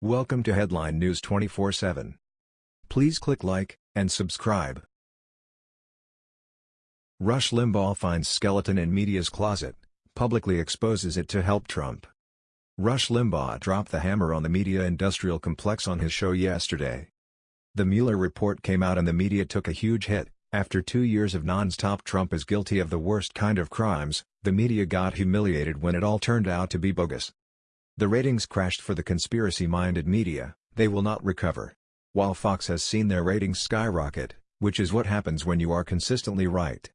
Welcome to Headline News 24/7. Please click like and subscribe. Rush Limbaugh finds skeleton in media's closet, publicly exposes it to help Trump. Rush Limbaugh dropped the hammer on the media industrial complex on his show yesterday. The Mueller report came out and the media took a huge hit. After two years of non-stop Trump is guilty of the worst kind of crimes, the media got humiliated when it all turned out to be bogus. The ratings crashed for the conspiracy-minded media, they will not recover. While Fox has seen their ratings skyrocket, which is what happens when you are consistently right.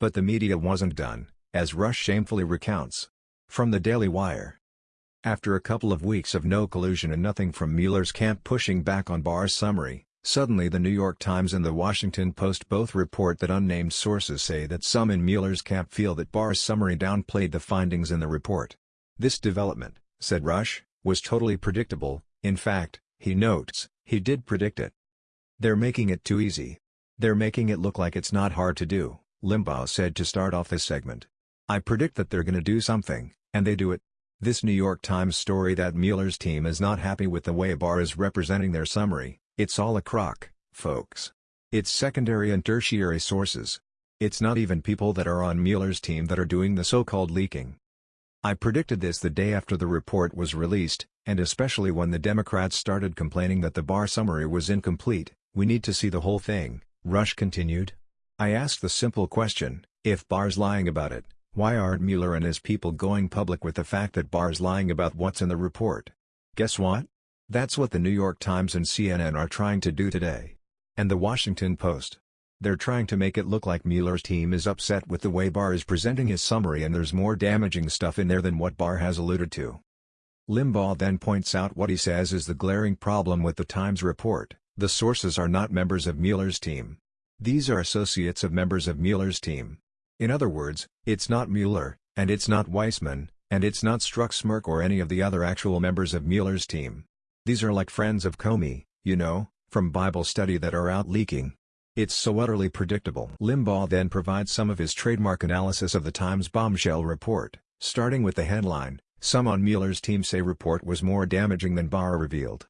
But the media wasn't done, as Rush shamefully recounts. From the Daily Wire. After a couple of weeks of no collusion and nothing from Mueller's camp pushing back on Barr's summary, suddenly the New York Times and the Washington Post both report that unnamed sources say that some in Mueller's camp feel that Barr's summary downplayed the findings in the report. This development, said Rush, was totally predictable, in fact, he notes, he did predict it. They're making it too easy. They're making it look like it's not hard to do, Limbaugh said to start off this segment. I predict that they're gonna do something, and they do it. This New York Times story that Mueller's team is not happy with the way Barr is representing their summary, it's all a crock, folks. It's secondary and tertiary sources. It's not even people that are on Mueller's team that are doing the so-called leaking. I predicted this the day after the report was released, and especially when the Democrats started complaining that the Barr summary was incomplete, we need to see the whole thing, Rush continued. I asked the simple question, if Barr's lying about it, why aren't Mueller and his people going public with the fact that Barr's lying about what's in the report? Guess what? That's what the New York Times and CNN are trying to do today. And the Washington Post. They're trying to make it look like Mueller's team is upset with the way Barr is presenting his summary and there's more damaging stuff in there than what Barr has alluded to. Limbaugh then points out what he says is the glaring problem with the Times report, the sources are not members of Mueller's team. These are associates of members of Mueller's team. In other words, it's not Mueller, and it's not Weissmann, and it's not Stutzmark or any of the other actual members of Mueller's team. These are like friends of Comey, you know, from Bible study that are out leaking. It's so utterly predictable. Limbaugh then provides some of his trademark analysis of the Times bombshell report, starting with the headline, Some on Mueller's team say report was more damaging than Barr revealed.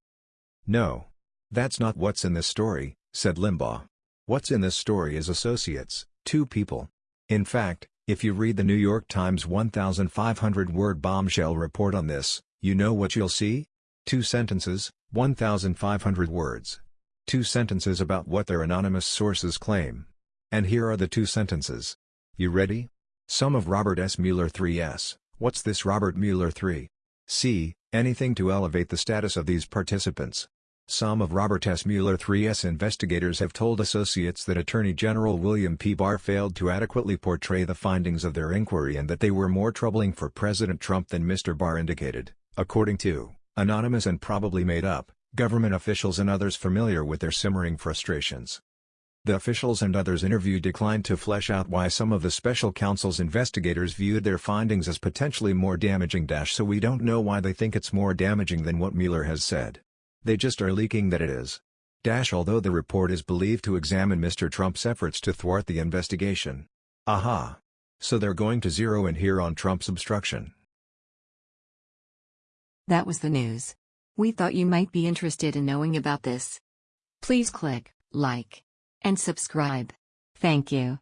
No. That's not what's in this story, said Limbaugh. What's in this story is associates, two people. In fact, if you read the New York Times 1,500-word bombshell report on this, you know what you'll see? Two sentences, 1,500 words. Two sentences about what their anonymous sources claim. And here are the two sentences. You ready? Some of Robert S. Mueller 3S. What's this Robert Mueller 3? C. Anything to elevate the status of these participants. Some of Robert S. Mueller 3S investigators have told associates that Attorney General William P. Barr failed to adequately portray the findings of their inquiry and that they were more troubling for President Trump than Mr. Barr indicated, according to, anonymous and probably made up, government officials and others familiar with their simmering frustrations. The officials and others interviewed declined to flesh out why some of the special counsel's investigators viewed their findings as potentially more damaging. Dash so we don't know why they think it's more damaging than what Mueller has said. They just are leaking that it is. Dash although the report is believed to examine Mr. Trump's efforts to thwart the investigation. Aha! So they're going to zero in here on Trump's obstruction. That was the news. We thought you might be interested in knowing about this. Please click like and subscribe. Thank you.